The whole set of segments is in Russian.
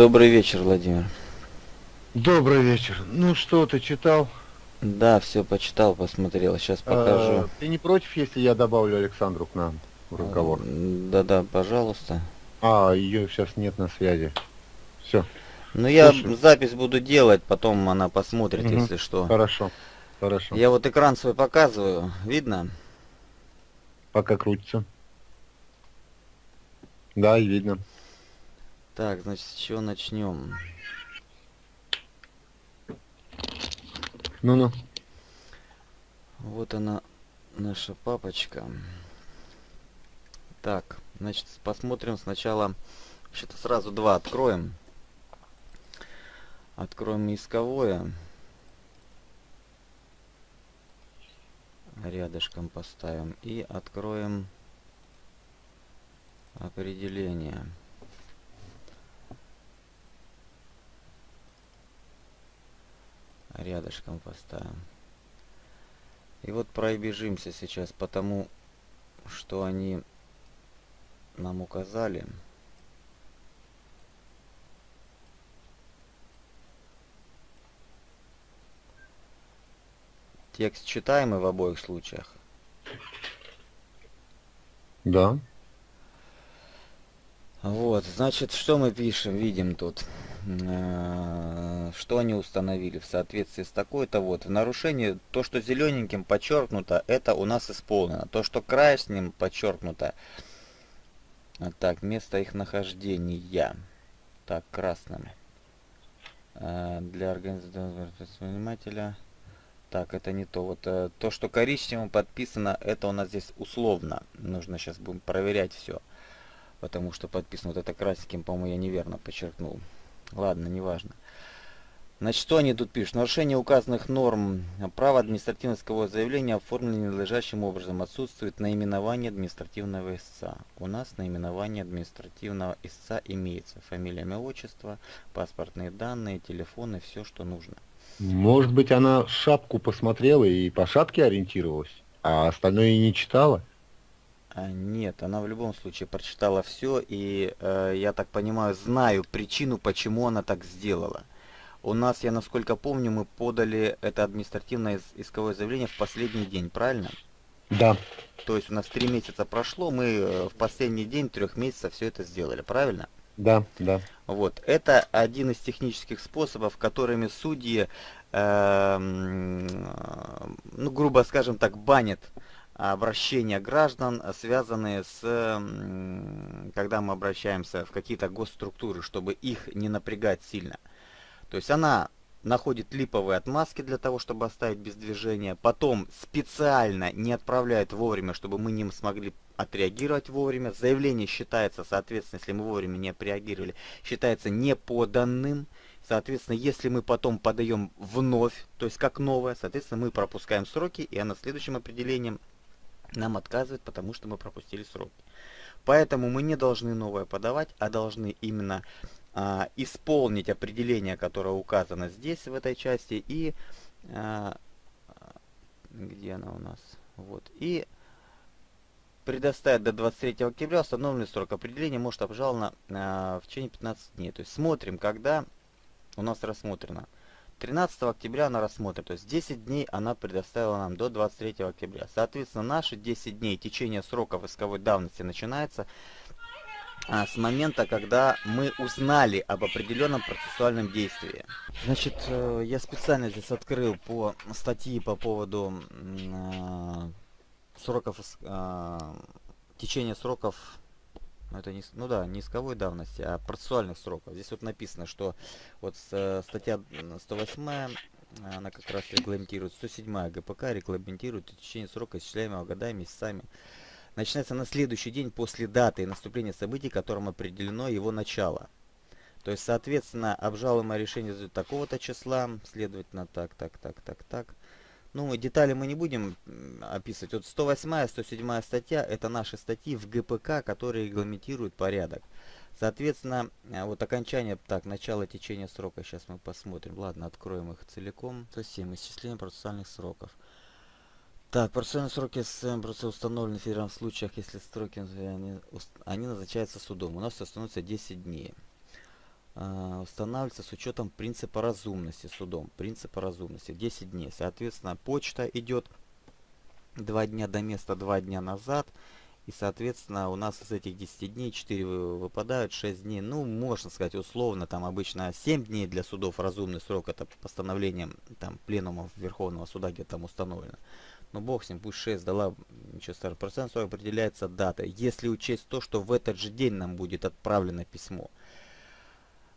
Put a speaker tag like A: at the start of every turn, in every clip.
A: Добрый вечер, Владимир.
B: Добрый вечер. Ну что, ты читал?
A: Да, все почитал, посмотрел. Сейчас покажу.
B: А, ты не против, если я добавлю Александру к нам в разговор?
A: Да-да, пожалуйста.
B: А, ее сейчас нет на связи. Все.
A: Ну я запись буду делать, потом она посмотрит,
B: Мгм.
A: если что.
B: Хорошо. Хорошо.
A: Я вот экран свой показываю, видно?
B: Пока крутится. Да, и видно.
A: Так, значит, с чего начнем?
B: Ну-ну.
A: Вот она, наша папочка. Так, значит, посмотрим сначала. Вообще-то сразу два откроем. Откроем исковое. Рядышком поставим. И откроем определение. Рядышком поставим. И вот пробежимся сейчас по тому, что они нам указали. Текст читаемый в обоих случаях.
B: Да.
A: Вот, значит, что мы пишем, видим тут. Э, Что они установили в соответствии с такой-то вот. В нарушении то, что зелененьким подчеркнуто, это у нас исполнено. То, что красным подчеркнуто, так, место их нахождения. Так, красным. Э, Для организационного предпринимателя. Так, это не то. Вот э, то, что коричневым подписано, это у нас здесь условно. Нужно сейчас будем проверять все. Потому что подписано вот это красненьким, по-моему, я неверно подчеркнул. Ладно, неважно. Значит, что они тут пишут? Нарушение указанных норм права административного заявления оформлено ненадлежащим образом. Отсутствует наименование административного истца. У нас наименование административного истца имеется. Фамилия, имя, отчество, паспортные данные, телефоны, все, что нужно.
B: Может быть, она шапку посмотрела и по шапке ориентировалась, а остальное и не читала?
A: А, нет, она в любом случае прочитала все, и э, я так понимаю, знаю причину, почему она так сделала. У нас, я насколько помню, мы подали это административное ис- исковое заявление в последний день, правильно?
B: Да.
A: То есть у нас три месяца прошло, мы э, в последний день трех месяцев все это сделали, правильно?
B: Да, да.
A: Вот, это один из технических способов, которыми судьи, э, ну, грубо скажем так, банят обращения граждан, связанные с, когда мы обращаемся в какие-то госструктуры, чтобы их не напрягать сильно. То есть она находит липовые отмазки для того, чтобы оставить без движения, потом специально не отправляет вовремя, чтобы мы не смогли отреагировать вовремя. Заявление считается, соответственно, если мы вовремя не отреагировали, считается неподанным. Соответственно, если мы потом подаем вновь, то есть как новое, соответственно, мы пропускаем сроки, и она следующим определением нам отказывает, потому что мы пропустили сроки. Поэтому мы не должны новое подавать, а должны именно а, исполнить определение, которое указано здесь, в этой части, и а, где она у нас? Вот. И предоставить до 23 октября установленный срок определения может обжаловано а, в течение 15 дней. То есть смотрим, когда у нас рассмотрено. 13 октября она рассмотрит, то есть 10 дней она предоставила нам до 23 октября. Соответственно, наши 10 дней течение сроков исковой давности начинается а, с момента, когда мы узнали об определенном процессуальном действии. Значит, э, я специально здесь открыл по статьи по поводу э, сроков, а, течения сроков, ну, это не, ну да, не исковой давности, а процессуальных сроков. Здесь вот написано, что вот э, статья м, 108 она как раз регламентирует, 107 ГПК регламентирует течение срока, исчисляемого годами, месяцами начинается на следующий день после даты наступления событий, которым определено его начало. То есть, соответственно, обжалуемое решение такого-то числа, следовательно, так, так, так, так, так. Ну, детали мы не будем описывать. Вот 108 107 статья – это наши статьи в ГПК, которые регламентируют порядок. Соответственно, э, вот окончание, так, начало течения срока, сейчас мы посмотрим. Ладно, откроем их целиком. 107. Исчисление процессуальных сроков. Так, процессуальные сроки СМ установлены в федеральных случаях, если сроки э, они, ус- они назначаются судом. У нас становится 10 дней. Э, устанавливается с учетом принципа разумности судом. Принципа разумности. 10 дней. Соответственно, почта идет 2 дня до места, 2 дня назад. И, соответственно, у нас из этих 10 дней 4 выпадают, 6 дней. Ну, можно сказать, условно, там обычно 7 дней для судов разумный срок. Это постановлением там пленумов Верховного суда, где там установлено. Но бог с ним, пусть 6 дала, ничего страшного. Процент определяется дата. Если учесть то, что в этот же день нам будет отправлено письмо.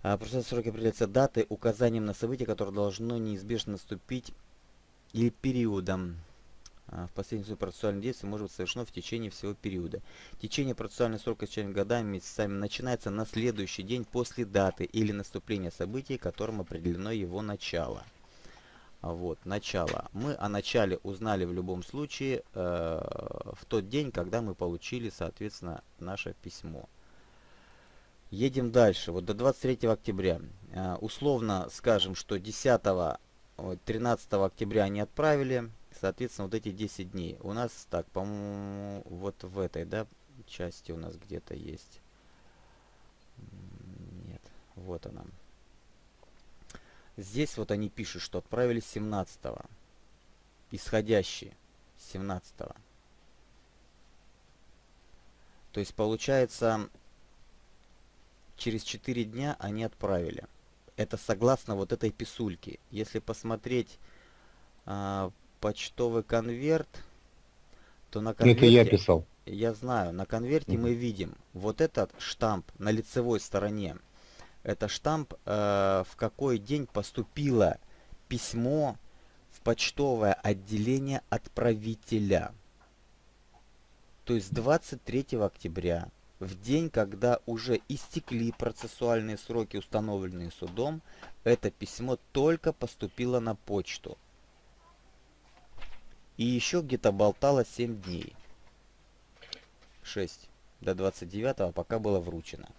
A: А процент срока определяется датой, указанием на событие, которое должно неизбежно наступить или периодом. А, в последнем процессуальном действии может быть совершено в течение всего периода. Течение процессуального срока с годами, месяцами начинается на следующий день после даты или наступления событий, которым определено его начало. Вот, начало. Мы о начале узнали в любом случае э, в тот день, когда мы получили, соответственно, наше письмо. Едем дальше. Вот до 23 октября. Э, условно скажем, что 10 13 октября они отправили соответственно, вот эти 10 дней. У нас, так, по-моему, вот в этой, да, части у нас где-то есть. Нет, вот она. Здесь вот они пишут, что отправили 17 -го. Исходящие 17 -го. То есть, получается, через 4 дня они отправили. Это согласно вот этой писульке. Если посмотреть а, почтовый конверт, то на конверте...
B: Это я писал.
A: Я знаю, на конверте mm мы видим вот этот штамп на лицевой стороне. Это штамп, э, в какой день поступило письмо в почтовое отделение отправителя. То есть 23 октября, в день, когда уже истекли процессуальные сроки, установленные судом, это письмо только поступило на почту. И еще где-то болтало 7 дней. 6 до 29 пока было вручено.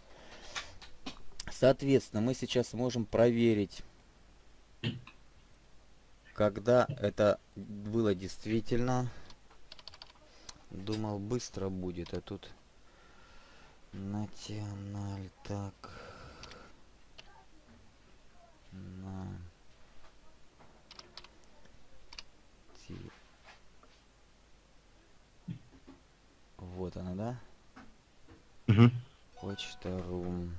A: Соответственно, мы сейчас можем проверить, когда это было действительно. Думал, быстро будет, а тут... Националь, так... На... Тип. Вот она, да?
B: Угу.
A: Почта рум.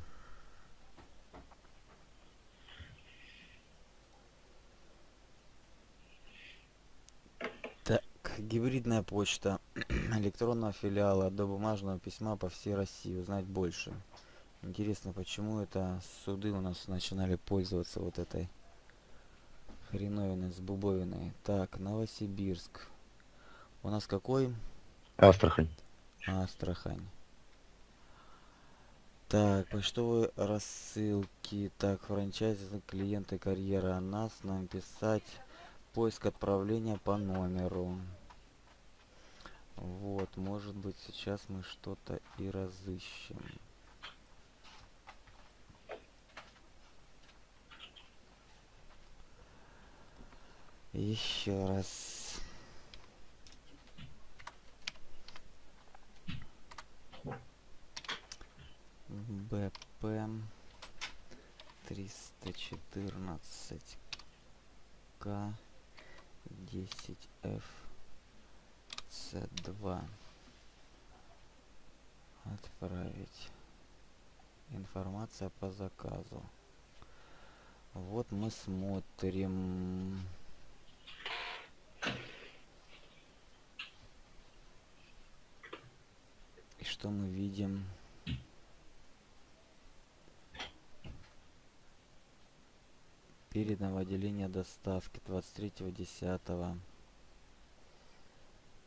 A: Так, гибридная почта электронного филиала до бумажного письма по всей России. Узнать больше. Интересно, почему это суды у нас начинали пользоваться вот этой хреновиной с бубовиной. Так, Новосибирск. У нас какой?
B: Астрахань.
A: Астрахань. Так, почтовые рассылки. Так, франчайзи, клиенты, карьера. Нас нам писать. Поиск отправления по номеру. Вот, может быть, сейчас мы что-то и разыщем. Еще раз. БП 314 К 10F С2 отправить информация по заказу. Вот мы смотрим. И что мы видим передано в отделение доставки 23.10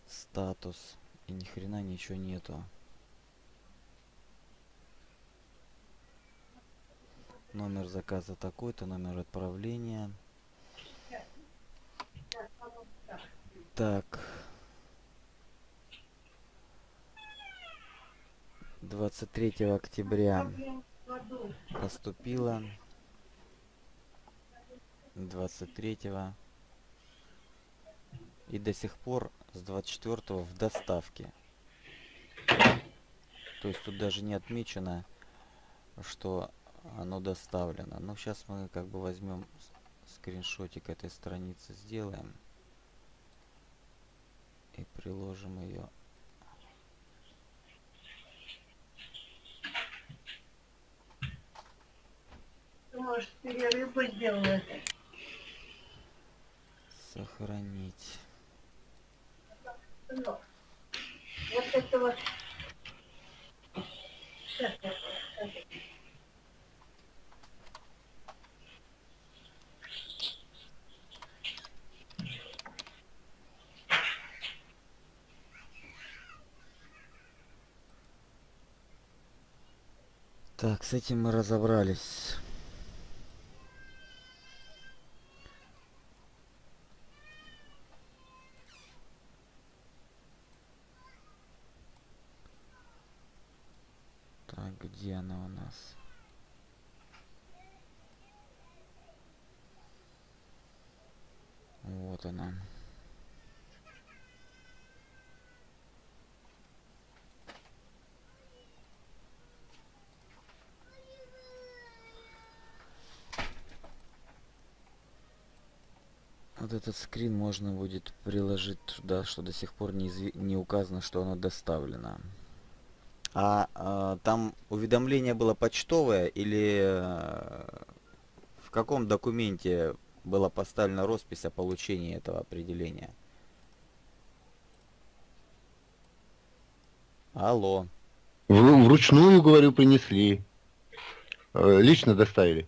A: статус. И ни хрена ничего нету. Номер заказа такой-то номер отправления. Так. 23 октября. Поступила 23 и до сих пор с 24 в доставке то есть тут даже не отмечено что оно доставлено. Ну, сейчас мы как бы возьмем скриншотик этой страницы, сделаем. И приложим ее.
C: Может, перерыв сделать?
A: Сохранить.
C: Вот это вот. Сейчас
A: Так, с этим мы разобрались. Так, где она у нас? Вот она. Вот этот скрин можно будет приложить туда, что до сих пор не, не указано, что оно доставлено. А, а там уведомление было почтовое или э, в каком документе была поставлена роспись о получении этого определения? Алло.
B: В, вручную, говорю, принесли. Э, лично доставили.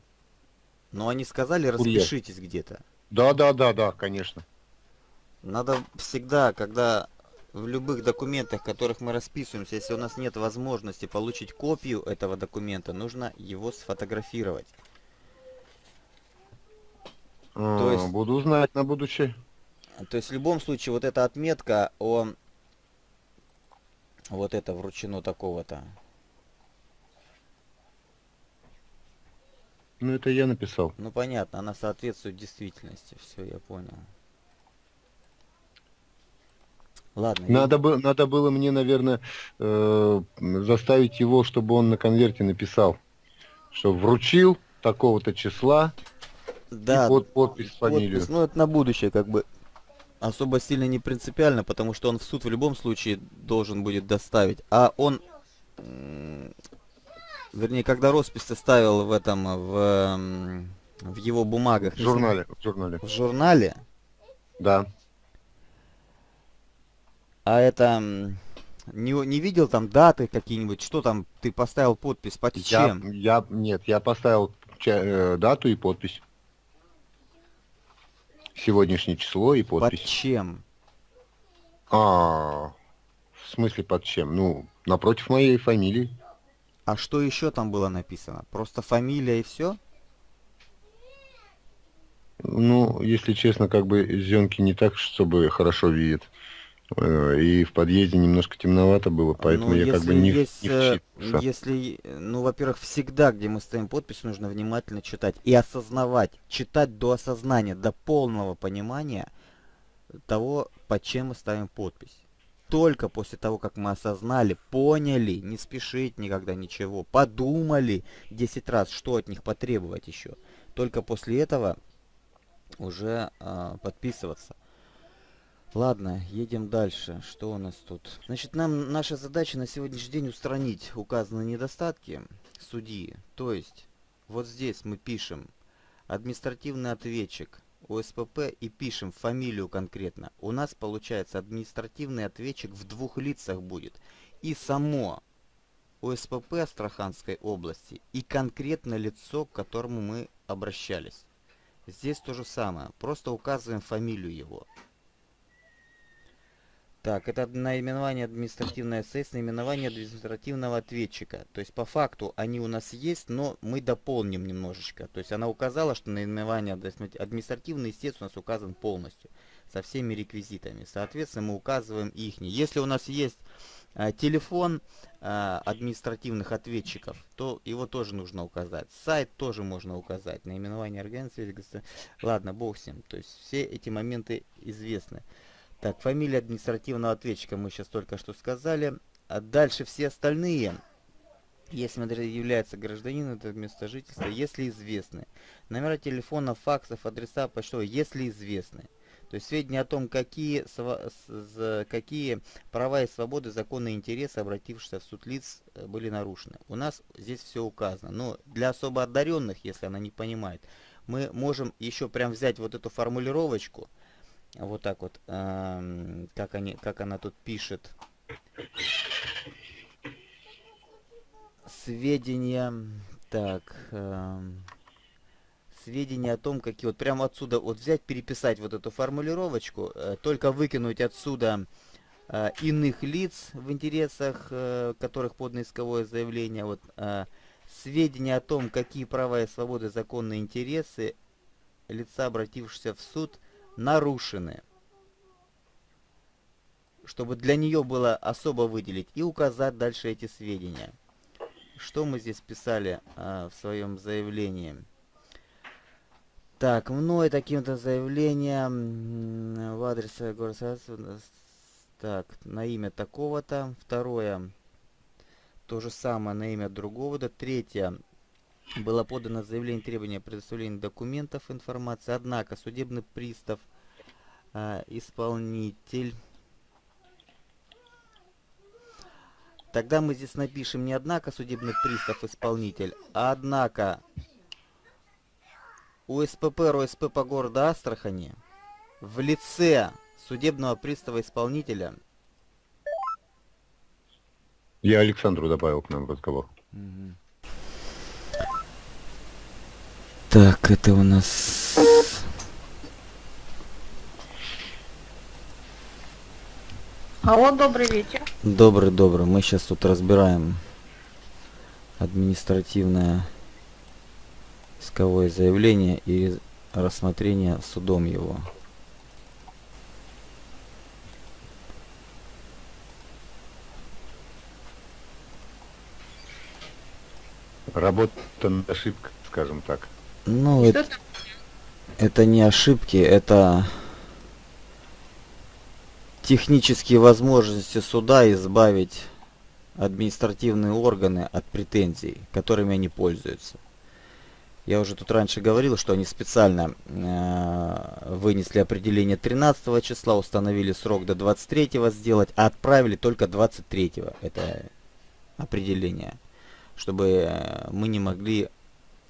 A: Но они сказали, распишитесь где-то.
B: Да, да, да, да, конечно.
A: Надо всегда, когда в любых документах, в которых мы расписываемся, если у нас нет возможности получить копию этого документа, нужно его сфотографировать.
B: А, то есть, буду знать на будущее.
A: То есть в любом случае вот эта отметка о вот это вручено такого-то.
B: Ну это я написал.
A: Ну понятно, она соответствует действительности. Все, я понял. Ладно.
B: Надо, я... бы, надо было мне, наверное, э, заставить его, чтобы он на конверте написал, что вручил такого-то числа
A: да,
B: и под подпись, фамилию.
A: ну это на будущее как бы особо сильно не принципиально, потому что он в суд в любом случае должен будет доставить. А он, вернее, когда роспись составил в этом, в, в его бумагах.
B: В журнале. В журнале.
A: В журнале?
B: Да.
A: А это не, не видел там даты какие-нибудь, что там ты поставил подпись, под чем?
B: Я, я нет, я поставил э, дату и подпись. Сегодняшнее число и подпись.
A: Под чем?
B: А, в смысле под чем? Ну, напротив моей фамилии.
A: А что еще там было написано? Просто фамилия и все?
B: Ну, если честно, как бы зенки не так, чтобы хорошо видят. Э, и в подъезде немножко темновато было, поэтому ну, я как бы не, есть, не
A: э, Если, ну, во-первых, всегда, где мы ставим подпись, нужно внимательно читать и осознавать. Читать до осознания, до полного понимания того, под чем мы ставим подпись. Только после того, как мы осознали, поняли, не спешить никогда ничего, подумали 10 раз, что от них потребовать еще. Только после этого уже э, подписываться. Ладно, едем дальше. Что у нас тут? Значит, нам наша задача на сегодняшний день устранить указанные недостатки судьи. То есть, вот здесь мы пишем административный ответчик ОСПП и пишем фамилию конкретно. У нас получается административный ответчик в двух лицах будет. И само ОСПП Астраханской области и конкретно лицо, к которому мы обращались. Здесь то же самое, просто указываем фамилию его. Так, это наименование административное СС, наименование административного ответчика. То есть по факту они у нас есть, но мы дополним немножечко. То есть она указала, что наименование административный естественно, у нас указан полностью. Со всеми реквизитами. Соответственно, мы указываем их. Если у нас есть э, телефон э, административных ответчиков, то его тоже нужно указать. Сайт тоже можно указать. Наименование организации. Ладно, бог ним. То есть все эти моменты известны. Так, фамилия административного ответчика мы сейчас только что сказали. А дальше все остальные если является гражданином, это место жительства, если известны. Номера телефона, факсов, адреса почтовые, если известны. То есть сведения о том, какие, какие права и свободы, законные интересы обратившихся в суд лиц э, были нарушены. У нас здесь все указано. Но для особо одаренных, если она не понимает, мы можем еще прям взять вот эту формулировочку, вот так вот, эм, как, они, как она тут пишет. Сведения, так, эм, сведения о том, какие вот прямо отсюда вот взять, переписать вот эту формулировочку, э, только выкинуть отсюда э, иных лиц в интересах, э, которых подано исковое заявление, вот сведения о том, какие права и свободы, законные интересы лица, обратившегося в суд, нарушены. Чтобы для нее было особо выделить и указать дальше эти сведения. Что мы здесь писали э, в своем заявлении? Так, мной таким-то заявлением в адрес города так, на имя такого-то. Второе, то же самое на имя другого-то. Третье, было подано заявление требования предоставления документов, информации. Однако судебный пристав, э, исполнитель... Тогда мы здесь напишем не однако судебный пристав, исполнитель, а однако УСПП РОСП по городу Астрахани в лице судебного пристава-исполнителя.
B: Я Александру добавил к нам разговор.
A: Угу. Так, это у нас...
C: Алло, добрый вечер.
A: Добрый, добрый. Мы сейчас тут разбираем административное исковое заявление и рассмотрение судом его.
B: Работа на ошибка, скажем так.
A: Ну, это, это не ошибки, это технические возможности суда избавить административные органы от претензий, которыми они пользуются. Я уже тут раньше говорил, что они специально э, вынесли определение 13 числа, установили срок до 23 сделать, а отправили только 23 это определение, чтобы мы не могли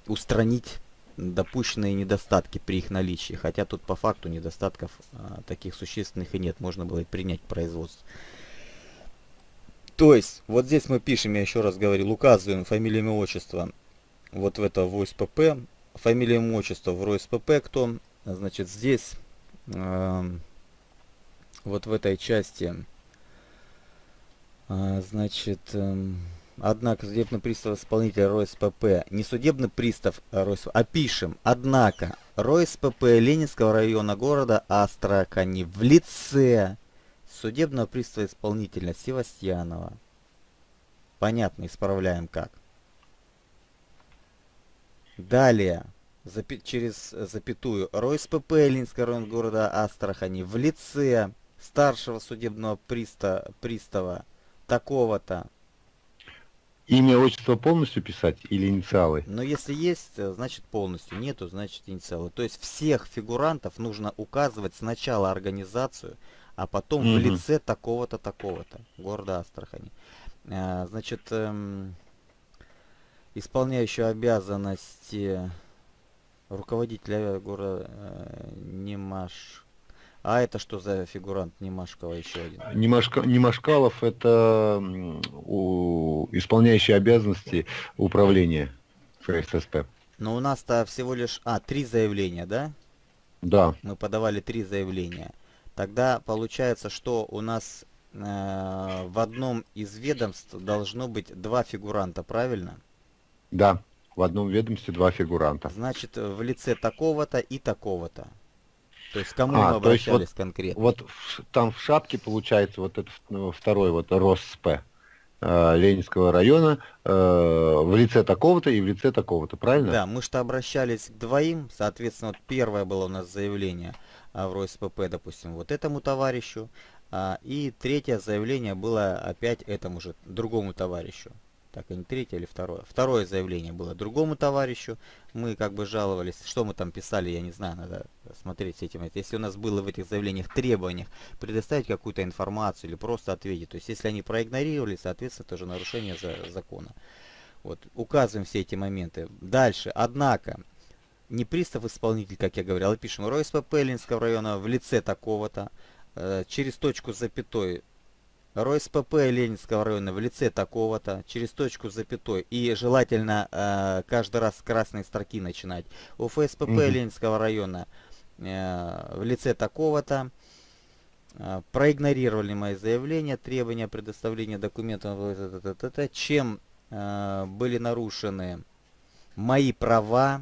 A: устранить допущенные недостатки при их наличии. Хотя тут по факту недостатков э, таких существенных и нет, можно было и принять производство. То есть, вот здесь мы пишем, я еще раз говорил, указываем фамилию, имя, отчество вот в это в ОСПП. Фамилия, имя, отчество в РОСПП кто. Значит, здесь, э, вот в этой части, э, значит, э, однако судебный пристав исполнитель РОСПП, не судебный пристав РОСПП, а пишем, однако, РОСПП Ленинского района города Астрахани в лице судебного пристава исполнителя Севастьянова. Понятно, исправляем как. Далее, запи через запятую, РОСПП Ленинского района города Астрахани в лице старшего судебного приста пристава такого-то.
B: Имя, отчество полностью писать или инициалы?
A: Но если есть, значит полностью. Нету, значит инициалы. То есть всех фигурантов нужно указывать сначала организацию, а потом угу. в лице такого-то, такого-то. Города Астрахани. А, значит, эм, обязанности руководителя города э, Немаш. А это что за фигурант Немашкова еще один?
B: Немашка, Немашкалов это у, исполняющий обязанности управления ФССП.
A: Но у нас-то всего лишь... А, три заявления, да?
B: Да.
A: Мы подавали три заявления. Тогда получается, что у нас э, в одном из ведомств должно быть два фигуранта, правильно?
B: Да, в одном ведомстве два фигуранта.
A: Значит, в лице такого-то и такого-то. То есть кому а, мы обращались вот, конкретно?
B: Вот в, там в шапке получается вот этот ну, второй вот РОСП э, Ленинского района э, в лице такого-то и в лице такого-то, правильно?
A: Да, мы что обращались к двоим, соответственно, вот первое было у нас заявление а, в РОСПП, допустим, вот этому товарищу, а, и третье заявление было опять этому же другому товарищу. Так, и не третье или второе. Второе заявление было другому товарищу. Мы как бы жаловались, что мы там писали, я не знаю, надо смотреть с этим. Если у нас было в этих заявлениях требованиях предоставить какую-то информацию или просто ответить. То есть, если они проигнорировали, соответственно, тоже нарушение за, закона. Вот, указываем все эти моменты. Дальше, однако, не пристав-исполнитель, как я говорил, а пишем РОСПП Ленинского района в лице такого-то, э, через точку запятой РОСПП Ленинского района в лице такого-то, через точку запятой, и желательно э, каждый раз с красной строки начинать. УФСПП угу. Ленинского района э, в лице такого-то, э, проигнорировали мои заявления, требования предоставления документов, чем э, были нарушены мои права,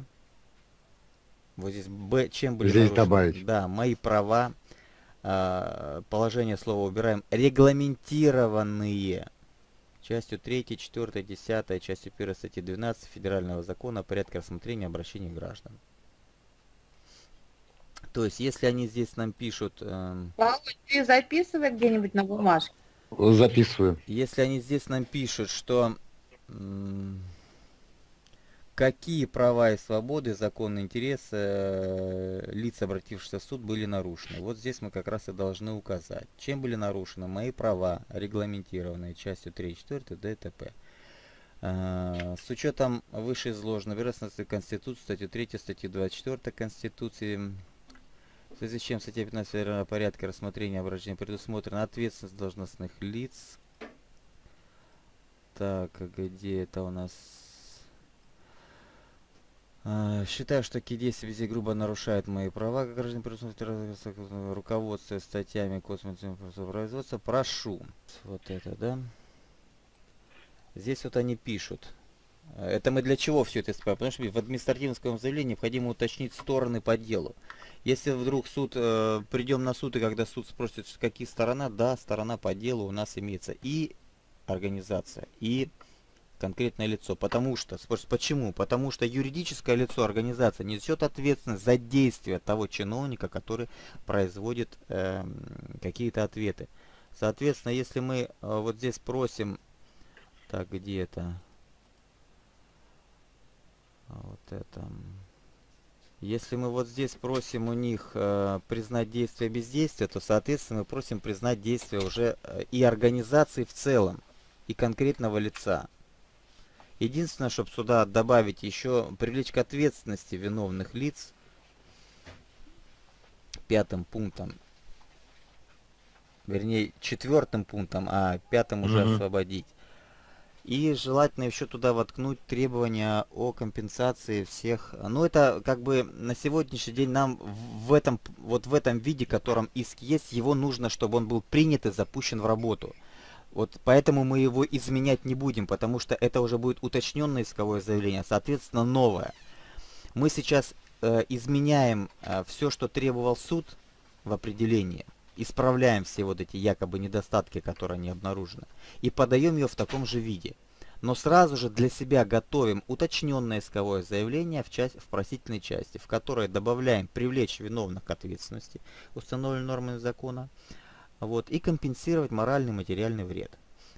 A: вот здесь Б, чем были
B: здесь нарушены, добавить.
A: да, мои права, положение слова убираем, регламентированные частью 3, 4, 10, частью 1 статьи 12 Федерального закона о порядке рассмотрения обращений граждан. То есть, если они здесь нам пишут... Э,
C: ты записывай где-нибудь на бумажке?
B: Записываю.
A: Если они здесь нам пишут, что... Э, какие права и свободы, законные интересы э, лиц, обратившихся в суд, были нарушены. Вот здесь мы как раз и должны указать, чем были нарушены мои права, регламентированные частью 3 и 4 ДТП. Э, с учетом вышеизложенного вероятности Конституции, статьи 3, статьи 24 Конституции, в связи с чем статья 15 Федерального порядка рассмотрения обращения предусмотрена ответственность должностных лиц. Так, где это у нас а, считаю, что такие действия везде грубо нарушают мои права, как гражданин предусмотрено руководство статьями космосового производства. Прошу. Вот это, да? Здесь вот они пишут. Это мы для чего все это исправим? Потому что в административном заявлении необходимо уточнить стороны по делу. Если вдруг суд, э, придем на суд, и когда суд спросит, какие сторона, да, сторона по делу у нас имеется и организация, и конкретное лицо. Потому что, почему? Потому что юридическое лицо, организация несет ответственность за действия того чиновника, который производит э, какие-то ответы. Соответственно, если мы э, вот здесь просим, так, где это? А вот это... Если мы вот здесь просим у них э, признать действие бездействия, то, соответственно, мы просим признать действие уже э, и организации в целом, и конкретного лица. Единственное, чтобы сюда добавить еще привлечь к ответственности виновных лиц пятым пунктом, вернее четвертым пунктом, а пятым уже угу. освободить. И желательно еще туда воткнуть требования о компенсации всех. Ну это как бы на сегодняшний день нам в этом вот в этом виде, котором иск есть, его нужно, чтобы он был принят и запущен в работу. Вот поэтому мы его изменять не будем, потому что это уже будет уточненное исковое заявление, соответственно новое. Мы сейчас э, изменяем э, все, что требовал суд в определении, исправляем все вот эти якобы недостатки, которые не обнаружены, и подаем ее в таком же виде. Но сразу же для себя готовим уточненное исковое заявление в, часть, в просительной части, в которое добавляем привлечь виновных к ответственности, установленной нормами закона, вот, и компенсировать моральный и материальный вред.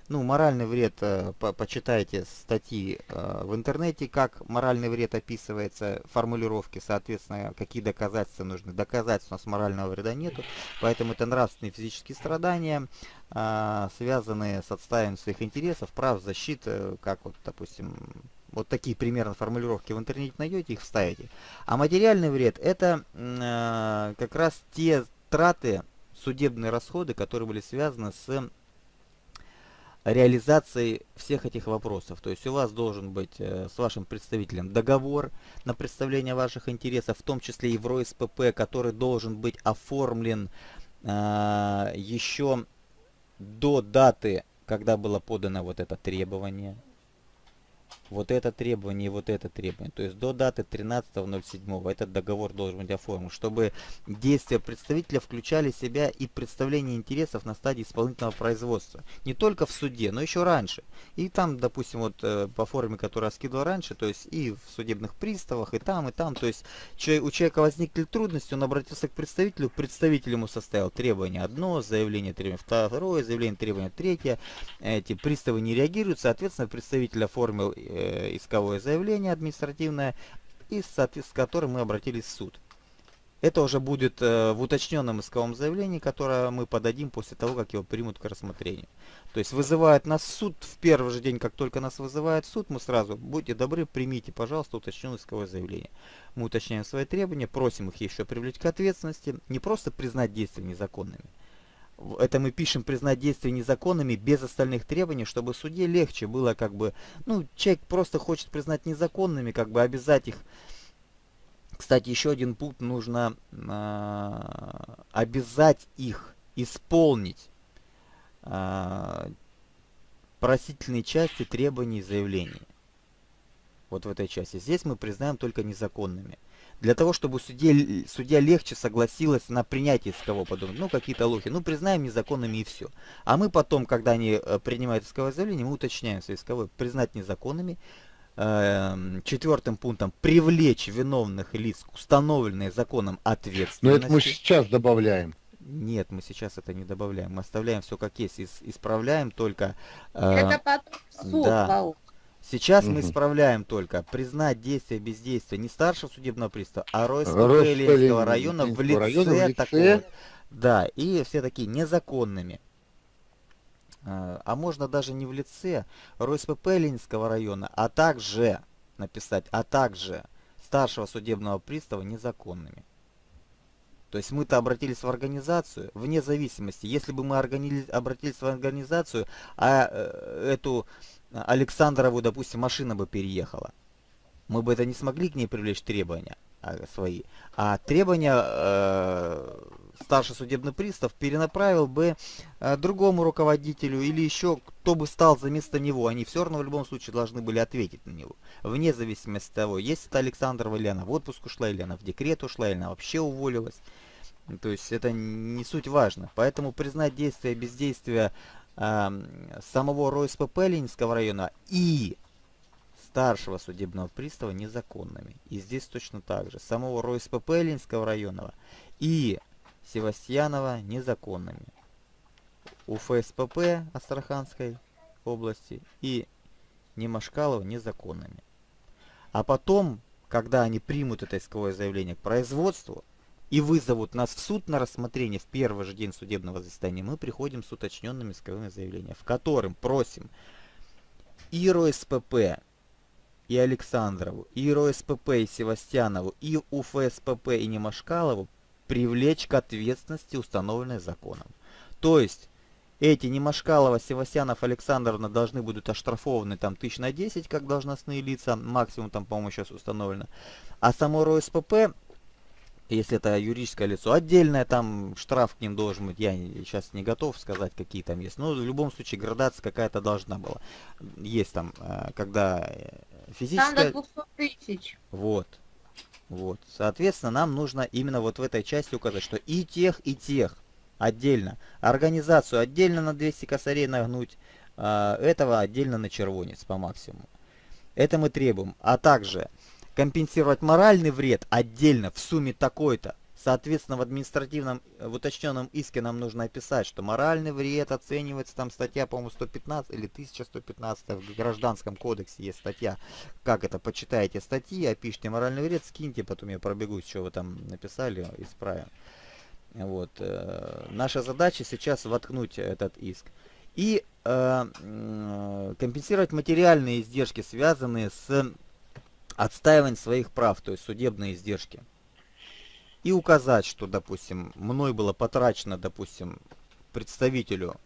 A: Ну, моральный вред, э, по почитайте статьи э, в интернете, как моральный вред описывается, формулировки, соответственно, какие доказательства нужны. Доказательств у нас морального вреда нету, поэтому это нравственные физические страдания, э, связанные с отстаиванием своих интересов, прав, защиты, как вот, допустим, вот такие примерно формулировки в интернете найдете, их вставите. А материальный вред это э, как раз те траты, судебные расходы, которые были связаны с реализацией всех этих вопросов. То есть у вас должен быть э, с вашим представителем договор на представление ваших интересов, в том числе и в РОСПП, который должен быть оформлен э, еще до даты, когда было подано вот это требование. Вот это требование и вот это требование. То есть до даты 13.07 этот договор должен быть оформлен, чтобы действия представителя включали в себя и представление интересов на стадии исполнительного производства. Не только в суде, но еще раньше. И там, допустим, вот э, по форме, которую я скидывал раньше, то есть и в судебных приставах, и там, и там. То есть у человека возникли трудности, он обратился к представителю, представитель ему составил требование одно, заявление требование второе, заявление требование третье. Эти приставы не реагируют, соответственно, представитель оформил э, исковое заявление административное, и с которым мы обратились в суд. Это уже будет э, в уточненном исковом заявлении, которое мы подадим после того, как его примут к рассмотрению. То есть вызывает нас суд в первый же день, как только нас вызывает суд, мы сразу, будьте добры, примите, пожалуйста, уточненное исковое заявление. Мы уточняем свои требования, просим их еще привлечь к ответственности, не просто признать действия незаконными. Это мы пишем признать действия незаконными без остальных требований, чтобы суде легче было как бы, ну, человек просто хочет признать незаконными, как бы обязать их кстати, еще один пункт нужно э, обязать их исполнить э, просительные части требований и заявлений. Вот в этой части. Здесь мы признаем только незаконными. Для того, чтобы судья, судья легче согласилась на принятие искового подумать, ну какие-то лохи, ну признаем незаконными и все. А мы потом, когда они э, принимают исковое заявление, мы уточняем свои исковые, признать незаконными, Эм, четвертым пунктом привлечь виновных лиц к установленной законом ответственности. Но это
B: мы сейчас добавляем.
A: Нет, мы сейчас это не добавляем. Мы оставляем все как есть, исправляем только...
C: Э, это потом суд да.
A: Сейчас угу. мы исправляем только признать действие бездействия не старшего судебного пристава, а РОСП Ленинского района в лице, района в лице такого. Да, и все такие незаконными. Э, а можно даже не в лице РОСПП Ленинского района, а также написать, а также старшего судебного пристава незаконными. То есть мы-то обратились в организацию, вне зависимости. Если бы мы обратились в организацию, а э, эту Александрову, допустим, машина бы переехала, мы бы это не смогли к ней привлечь требования а, свои. А требования э, старший судебный пристав перенаправил бы э, другому руководителю или еще кто бы стал за место него. Они все равно в любом случае должны были ответить на него. Вне зависимости от того, есть это Александрова или она в отпуск ушла, или она в декрет ушла, или она вообще уволилась. То есть это не суть важно. Поэтому признать действие бездействия э, самого РОСПП Ленинского района и старшего судебного пристава незаконными. И здесь точно так же. Самого РОСПП Ленинского района и Севастьянова незаконными. У ФСПП Астраханской области и Немашкалова незаконными. А потом, когда они примут это исковое заявление к производству и вызовут нас в суд на рассмотрение в первый же день судебного заседания, мы приходим с уточненными исковыми заявлениями, в котором просим и РОСПП, и Александрову, и РОСПП, и Севастьянову, и УФСПП, и Немашкалову привлечь к ответственности, установленной законом. То есть, эти Немашкалова, Севастьянов, Александровна должны будут оштрафованы там тысяч на 10, как должностные лица, максимум там, по-моему, сейчас установлено. А само РОСПП, если это юридическое лицо, отдельное там штраф к ним должен быть, я сейчас не готов сказать, какие там есть. Но в любом случае градация какая-то должна была. Есть там, э, когда физическая... Там до 200 тысяч. Вот. Вот. Соответственно, нам нужно именно вот в этой части указать, что и тех, и тех отдельно. Организацию отдельно на 200 косарей нагнуть, а, этого отдельно на червонец по максимуму. Это мы требуем. А также компенсировать моральный вред отдельно в сумме такой-то. Соответственно, в административном, в уточненном иске нам нужно описать, что моральный вред оценивается, там статья, по-моему, 115 или 1115 в Гражданском кодексе есть статья. Как это, почитайте статьи, опишите моральный вред, скиньте, потом я пробегусь, что вы там написали, исправим. Вот. Э, наша задача сейчас воткнуть этот иск. И э, компенсировать материальные издержки, связанные с отстаиванием своих прав, то есть судебные издержки и указать, что, допустим, мной было потрачено, допустим, представителю,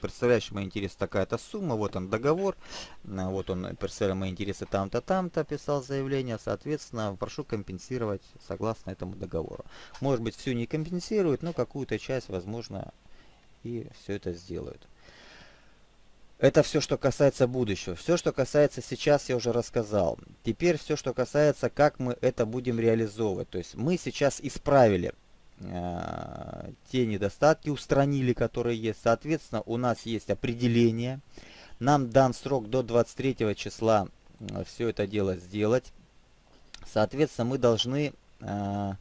A: представляющему мои интересы, такая-то сумма, вот он договор, а, вот он представляет мои интересы там-то, там-то, писал заявление, соответственно, прошу компенсировать согласно этому договору. Может быть, всю не компенсируют, но какую-то часть, возможно, и все это сделают. Это все, что касается будущего. Все, что касается сейчас, я уже рассказал. Теперь все, что касается, как мы это будем реализовывать. То есть мы сейчас исправили э, те недостатки, устранили, которые есть. Соответственно, у нас есть определение. Нам дан срок до 23 числа э, все это дело сделать. Соответственно, мы должны... Э,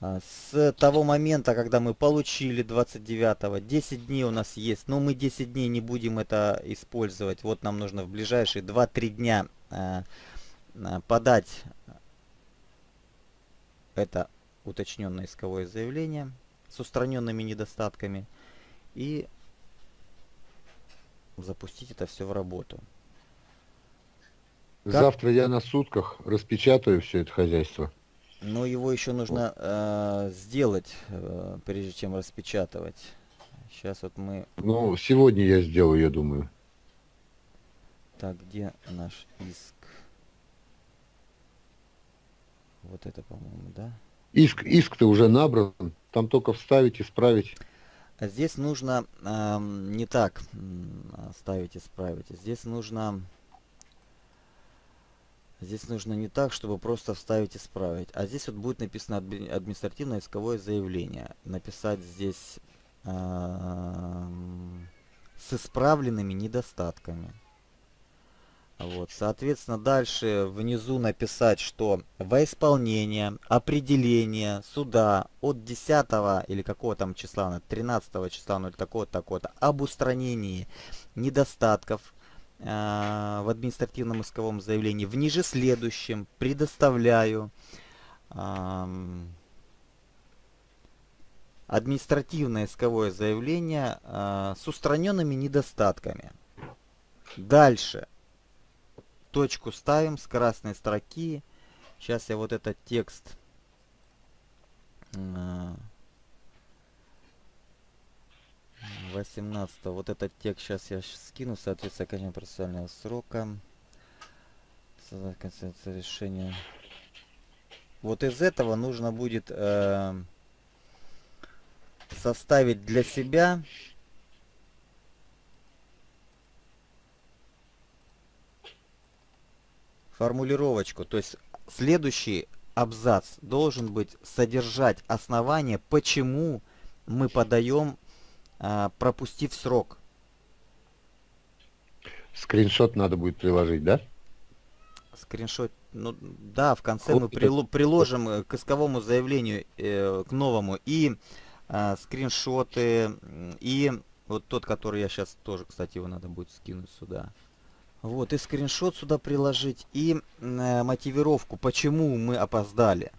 A: с того момента, когда мы получили 29-го, 10 дней у нас есть, но мы 10 дней не будем это использовать. Вот нам нужно в ближайшие 2-3 дня э, подать это уточненное исковое заявление с устраненными недостатками и запустить это все в работу.
B: Завтра я на сутках распечатаю все это хозяйство.
A: Но его еще нужно э, сделать, э, прежде чем распечатывать. Сейчас вот мы...
B: Ну, сегодня я сделаю, я думаю.
A: Так, где наш иск? Вот это, по-моему, да?
B: Иск, иск-то уже набран. Там только вставить, исправить.
A: Здесь нужно э, не так ставить, исправить. Здесь нужно Здесь нужно не так, чтобы просто вставить исправить. А здесь вот будет написано административное исковое заявление. Написать здесь э, с исправленными недостатками. Вот, соответственно, дальше внизу написать, что во исполнение определение суда от 10 или какого там числа, 13 числа, ну или такого-то, такого-то, об устранении недостатков в административном исковом заявлении в ниже следующем предоставляю административное исковое заявление э, с устраненными недостатками. Дальше. Точку ставим с красной строки. Сейчас я вот этот текст э, 18 вот этот текст сейчас я скину соответственно окончания процессуального срока. Решения вот из этого нужно будет э, составить для себя формулировочку. То есть следующий абзац должен быть содержать основание почему мы подаем пропустив срок.
B: Скриншот надо будет приложить, да?
A: Скриншот, ну да, в конце вот мы прил, приложим э, к исковому заявлению, э, к новому, и э, скриншоты, и вот тот, который я сейчас тоже, кстати, его надо будет скинуть сюда. Вот, и скриншот сюда приложить, и э, мотивировку, почему мы опоздали.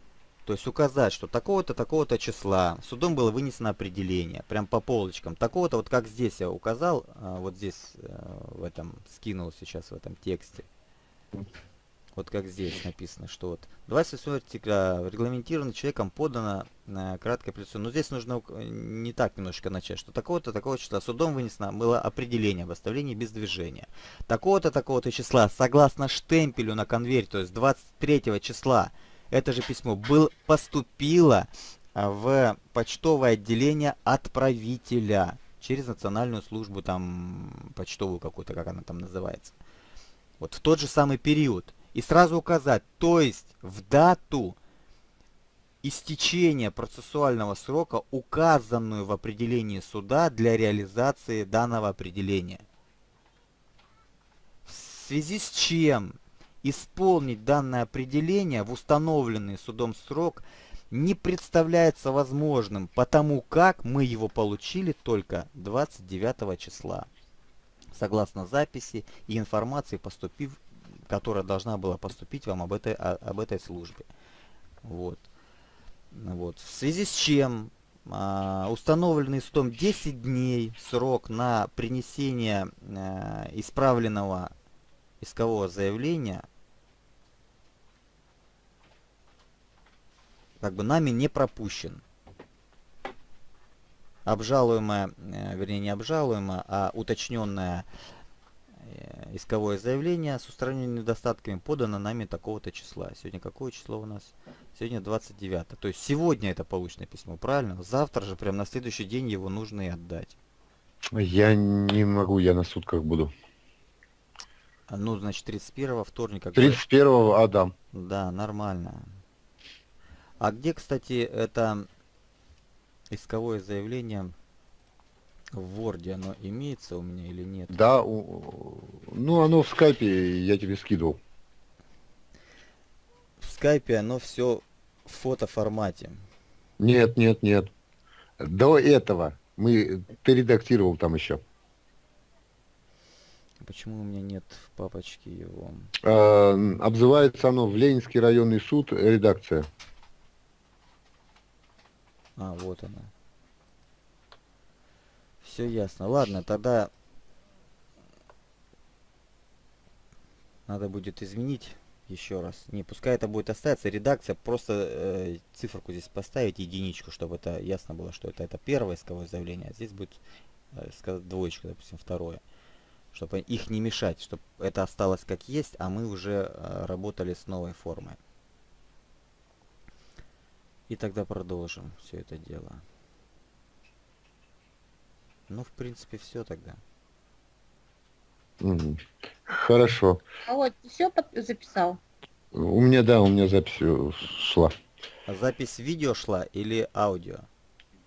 A: То есть указать, что такого-то, такого-то числа судом было вынесено определение, прям по полочкам. Такого-то, вот как здесь я указал, а, вот здесь э, в этом, скинул сейчас в этом тексте. Вот как здесь написано, что вот 28 артикля регламентировано человеком подано на краткое апелляционное. Но здесь нужно не так немножечко начать, что такого-то, такого числа судом вынесено было определение об оставлении без движения. Такого-то, такого-то числа, согласно штемпелю на конверте, то есть 23 числа, это же письмо был, поступило а, в почтовое отделение отправителя через национальную службу, там, почтовую какую-то, как она там называется. Вот в тот же самый период. И сразу указать, то есть в дату истечения процессуального срока, указанную в определении суда для реализации данного определения. В связи с чем Исполнить данное определение в установленный судом срок не представляется возможным, потому как мы его получили только 29 числа. Согласно записи и информации, поступив, которая должна была поступить вам об этой, об этой службе. Вот. Вот. В связи с чем а, установленный судом 10 дней срок на принесение а, исправленного искового заявления как бы нами не пропущен. Обжалуемое, э, вернее не обжалуемое, а уточненное э, исковое заявление с устраненными недостатками подано нами такого-то числа. Сегодня какое число у нас? Сегодня 29. То есть сегодня это полученное письмо, правильно? Завтра же, прям на следующий день его нужно и отдать.
B: Я не могу, я на сутках буду.
A: А, ну, значит, 31 вторника.
B: 31 Адам.
A: Да, нормально. А где, кстати, это исковое заявление в Word, оно имеется у меня или нет?
B: Да, у... ну оно в скайпе, я тебе скидывал.
A: В скайпе оно все в фотоформате.
B: Нет, нет, нет. До этого мы ты редактировал там еще.
A: Почему у меня нет в папочке его?
B: А, обзывается оно в Ленинский районный суд редакция.
A: А, вот она. Все ясно. Ладно, тогда надо будет изменить еще раз. Не, пускай это будет остаться. Редакция, просто э, циферку здесь поставить, единичку, чтобы это ясно было, что это, это первое исковое заявление, а здесь будет э, двоечка, допустим, второе. Чтобы их не мешать, чтобы это осталось как есть, а мы уже э, работали с новой формой. И тогда продолжим все это дело. Ну, в принципе, все тогда.
B: Угу. Хорошо.
C: А вот все записал?
B: У меня, да, у меня запись э, шла.
A: А запись видео шла или аудио?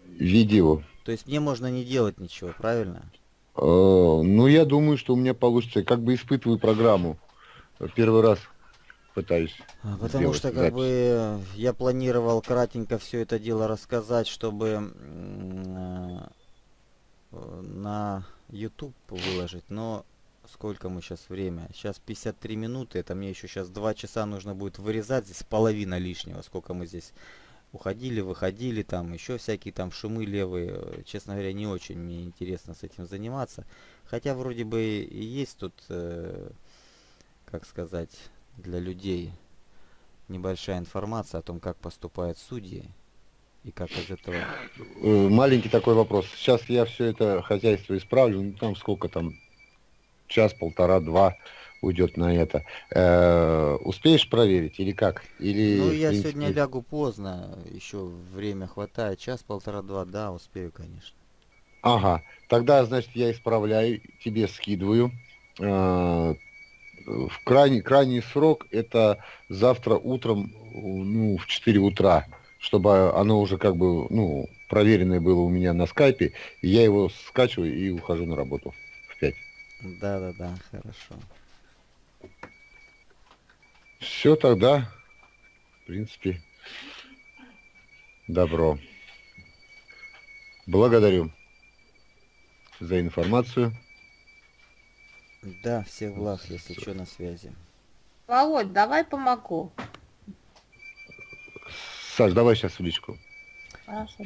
B: Видео.
A: То есть мне можно не делать ничего, правильно?
B: Э, ну, я думаю, что у меня получится. Как бы испытываю программу. Первый раз пытаюсь.
A: А, потому что как запись. бы я планировал кратенько все это дело рассказать, чтобы э, на YouTube выложить, но сколько мы сейчас время? Сейчас 53 минуты, это мне еще сейчас 2 часа нужно будет вырезать, здесь половина лишнего, сколько мы здесь уходили, выходили, там еще всякие там шумы левые. Честно говоря, не очень мне интересно с этим заниматься. Хотя вроде бы и есть тут, э, как сказать, для людей небольшая информация о том, как поступают судьи и как из этого...
B: Э, маленький такой вопрос. Сейчас я все это хозяйство исправлю, ну там сколько там, час, полтора, два уйдет на это. Э, успеешь проверить или как? Или,
A: ну, я принципе... сегодня лягу поздно, еще время хватает, час, полтора, два, да, успею, конечно.
B: Ага, тогда, значит, я исправляю, тебе скидываю. Э, в крайний, крайний срок это завтра утром, ну, в 4 утра чтобы оно уже как бы, ну, проверенное было у меня на скайпе, и я его скачиваю и ухожу на работу в 5.
A: Да-да-да, хорошо.
B: Все тогда, в принципе, добро. Благодарю за информацию.
A: Да, всех благ, если что, на связи.
C: Володь, давай помогу.
B: Саш, давай сейчас в личку.
C: Хорошо.